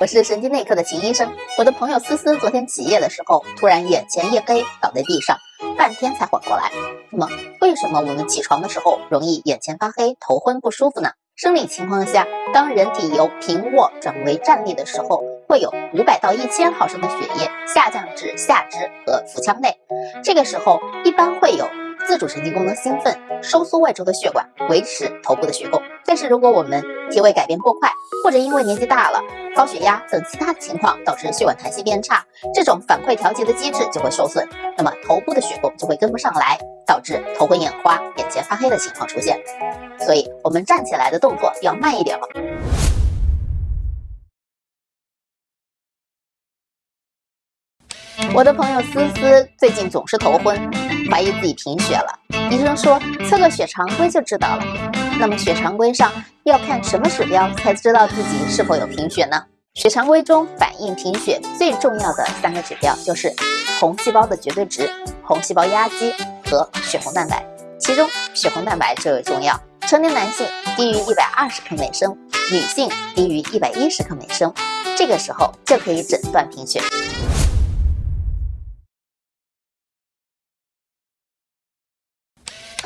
我是神经内科的秦医生。我的朋友思思昨天起夜的时候，突然眼前一黑，倒在地上，半天才缓过来。那么，为什么我们起床的时候容易眼前发黑、头昏不舒服呢？生理情况下，当人体由平卧转为站立的时候，会有五百到一千毫升的血液下降至下肢和腹腔内，这个时候一般会有。自主神经功能兴奋，收缩外周的血管，维持头部的血供。但是如果我们体位改变过快，或者因为年纪大了、高血压等其他情况导致血管弹性变差，这种反馈调节的机制就会受损，那么头部的血供就会跟不上来，导致头昏眼花、眼前发黑的情况出现。所以，我们站起来的动作要慢一点了。我的朋友思思最近总是头昏，怀疑自己贫血了。医生说测个血常规就知道了。那么血常规上要看什么指标才知道自己是否有贫血呢？血常规中反映贫血最重要的三个指标就是红细胞的绝对值、红细胞压积和血红蛋白。其中血红蛋白最为重要。成年男性低于一百二十克每升，女性低于一百一十克每升，这个时候就可以诊断贫血。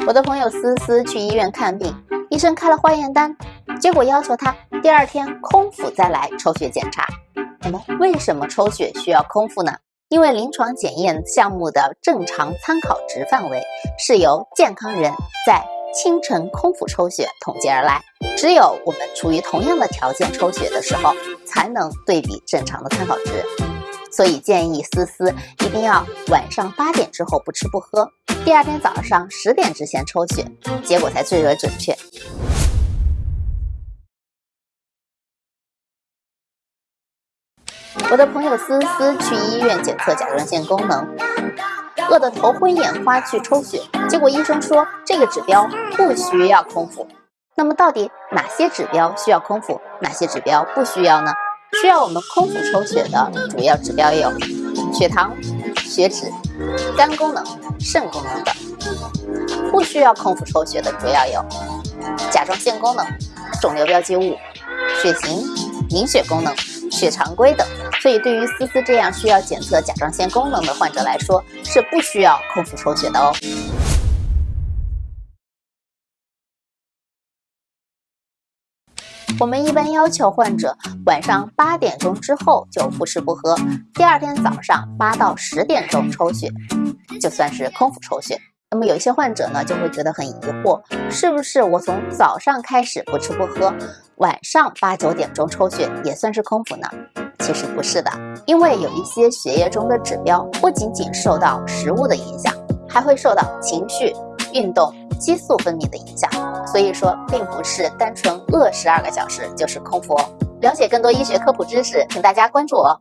我的朋友思思去医院看病，医生开了化验单，结果要求他第二天空腹再来抽血检查。那么为什么抽血需要空腹呢？因为临床检验项目的正常参考值范围是由健康人在清晨空腹抽血统计而来，只有我们处于同样的条件抽血的时候，才能对比正常的参考值。所以建议思思一定要晚上八点之后不吃不喝，第二天早上十点之前抽血，结果才最为准确。我的朋友思思去医院检测甲状腺功能，饿得头昏眼花去抽血，结果医生说这个指标不需要空腹。那么到底哪些指标需要空腹，哪些指标不需要呢？需要我们空腹抽血的主要指标有血糖、血脂、肝功能、肾功能等；不需要空腹抽血的主要有甲状腺功能、肿瘤标记物、血型、凝血功能、血常规等。所以，对于思思这样需要检测甲状腺功能的患者来说，是不需要空腹抽血的哦。我们一般要求患者晚上八点钟之后就不吃不喝，第二天早上八到十点钟抽血，就算是空腹抽血。那么有一些患者呢就会觉得很疑惑，是不是我从早上开始不吃不喝，晚上八九点钟抽血也算是空腹呢？其实不是的，因为有一些血液中的指标不仅仅受到食物的影响，还会受到情绪、运动。激素分泌的影响，所以说并不是单纯饿十二个小时就是空腹哦。了解更多医学科普知识，请大家关注我。